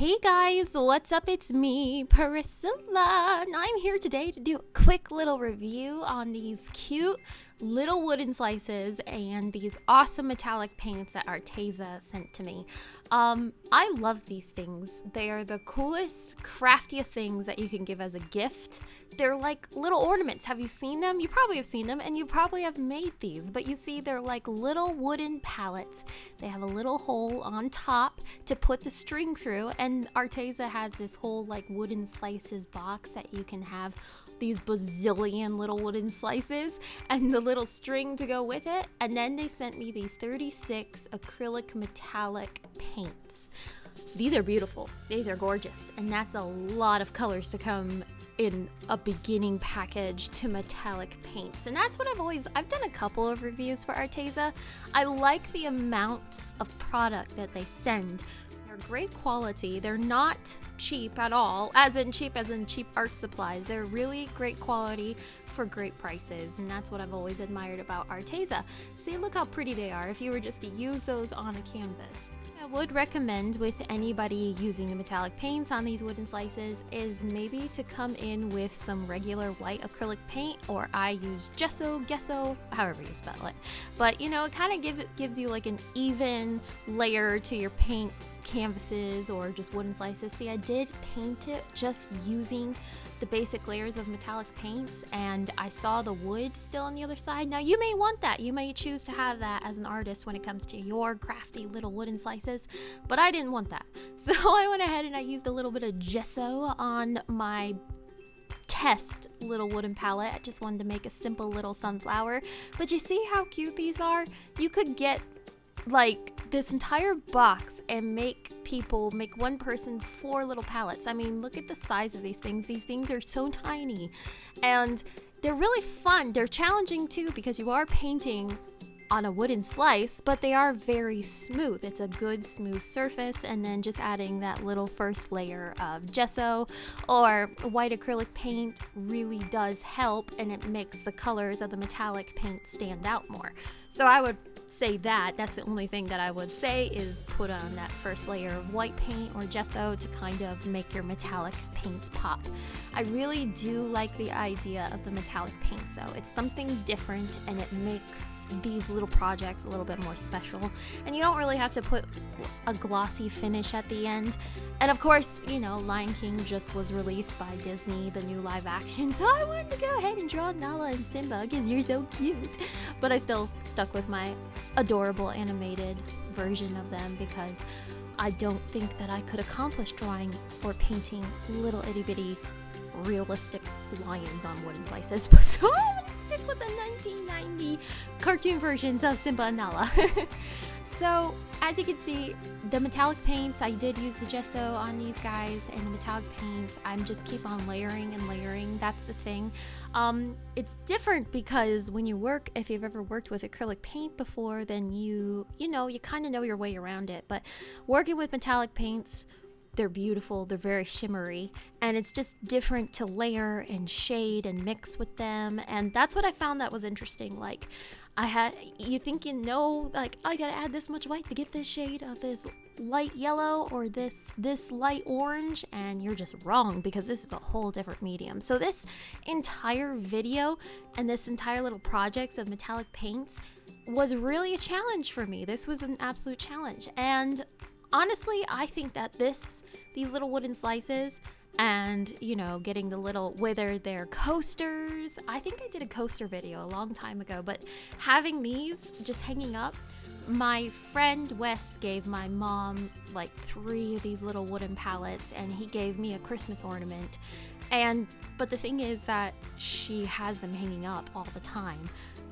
Hey guys, what's up? It's me, Priscilla, and I'm here today to do a quick little review on these cute little wooden slices and these awesome metallic paints that Arteza sent to me. Um, I love these things. They are the coolest, craftiest things that you can give as a gift. They're like little ornaments. Have you seen them? You probably have seen them and you probably have made these, but you see they're like little wooden pallets. They have a little hole on top to put the string through and Arteza has this whole like wooden slices box that you can have these bazillion little wooden slices and the little string to go with it. And then they sent me these 36 acrylic metallic paints. These are beautiful. These are gorgeous. And that's a lot of colors to come in a beginning package to metallic paints. And that's what I've always, I've done a couple of reviews for Arteza. I like the amount of product that they send great quality. They're not cheap at all, as in cheap as in cheap art supplies. They're really great quality for great prices, and that's what I've always admired about Arteza. See, look how pretty they are if you were just to use those on a canvas. I would recommend with anybody using the metallic paints on these wooden slices is maybe to come in with some regular white acrylic paint or I use gesso, gesso, however you spell it. But you know, it kind of give, gives you like an even layer to your paint canvases or just wooden slices. See, I did paint it just using the basic layers of metallic paints and I saw the wood still on the other side. Now you may want that. You may choose to have that as an artist when it comes to your crafty little wooden slices, but I didn't want that. So I went ahead and I used a little bit of gesso on my test little wooden palette. I just wanted to make a simple little sunflower. But you see how cute these are? You could get like this entire box and make people make one person four little palettes. I mean, look at the size of these things. These things are so tiny and they're really fun. They're challenging too because you are painting on a wooden slice, but they are very smooth. It's a good smooth surface and then just adding that little first layer of gesso or white acrylic paint really does help and it makes the colors of the metallic paint stand out more. So I would say that. That's the only thing that I would say is put on that first layer of white paint or gesso to kind of make your metallic paints pop. I really do like the idea of the metallic paints though. It's something different and it makes these little projects a little bit more special. And you don't really have to put a glossy finish at the end. And of course, you know, Lion King just was released by Disney, the new live action, so I wanted to go ahead and draw Nala and Simba because you're so cute. But I still stuck with my adorable animated version of them because I don't think that I could accomplish drawing or painting little itty bitty realistic lions on wooden slices. So I'm gonna stick with the 1990 cartoon versions of Simba and Nala. So as you can see, the metallic paints, I did use the gesso on these guys and the metallic paints, I'm just keep on layering and layering. That's the thing. Um, it's different because when you work, if you've ever worked with acrylic paint before, then you, you know, you kind of know your way around it. But working with metallic paints, they're beautiful, they're very shimmery, and it's just different to layer and shade and mix with them. And that's what I found that was interesting. Like, I had, you think you know, like, oh, I gotta add this much white to get this shade of this light yellow or this this light orange and you're just wrong because this is a whole different medium. So this entire video and this entire little projects of metallic paints was really a challenge for me. This was an absolute challenge. And honestly, I think that this, these little wooden slices, and you know getting the little whether they're coasters. I think i did a coaster video a long time ago but having these just hanging up my friend wes gave my mom like three of these little wooden pallets and he gave me a christmas ornament. And but the thing is that she has them hanging up all the time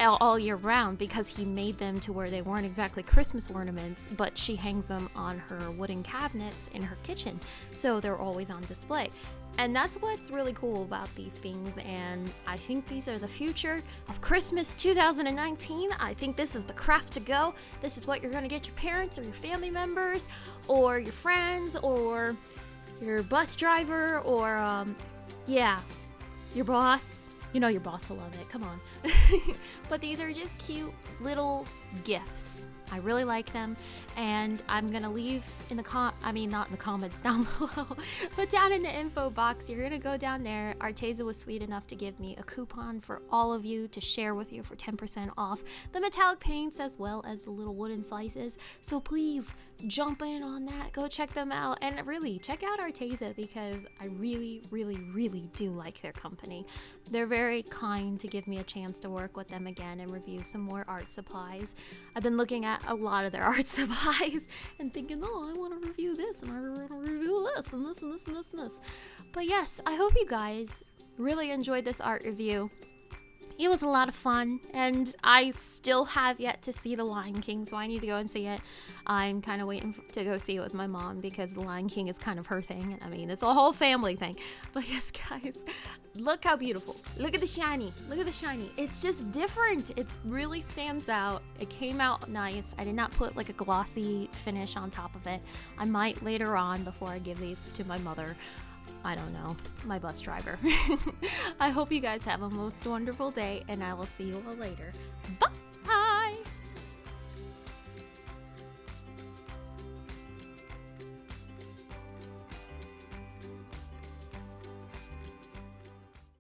all year round because he made them to where they weren't exactly Christmas ornaments, but she hangs them on her wooden cabinets in her kitchen, so they're always on display. And that's what's really cool about these things, and I think these are the future of Christmas 2019. I think this is the craft to go. This is what you're gonna get your parents or your family members, or your friends, or your bus driver, or um, yeah, your boss, you know your boss will love it. Come on. but these are just cute little gifts I really like them, and I'm gonna leave in the com. I mean, not in the comments down below, but down in the info box. You're gonna go down there. Arteza was sweet enough to give me a coupon for all of you to share with you for 10% off the metallic paints as well as the little wooden slices. So please jump in on that. Go check them out, and really check out Arteza because I really, really, really do like their company. They're very kind to give me a chance to work with them again and review some more art supplies. I've been looking at a lot of their art supplies and thinking, oh, I want to review this and I want to review this and this and this and this and this. But yes, I hope you guys really enjoyed this art review. It was a lot of fun, and I still have yet to see The Lion King, so I need to go and see it. I'm kind of waiting to go see it with my mom because The Lion King is kind of her thing. I mean, it's a whole family thing. But yes, guys, look how beautiful. Look at the shiny. Look at the shiny. It's just different. It really stands out. It came out nice. I did not put like a glossy finish on top of it. I might later on before I give these to my mother. I don't know, my bus driver. I hope you guys have a most wonderful day, and I will see you all later. Bye!